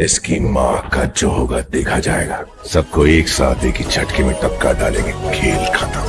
इसकी माँ का जो होगा देखा जाएगा। सबको एक साथ एक ही झटके में टपका डालेंगे। खेल खत्म।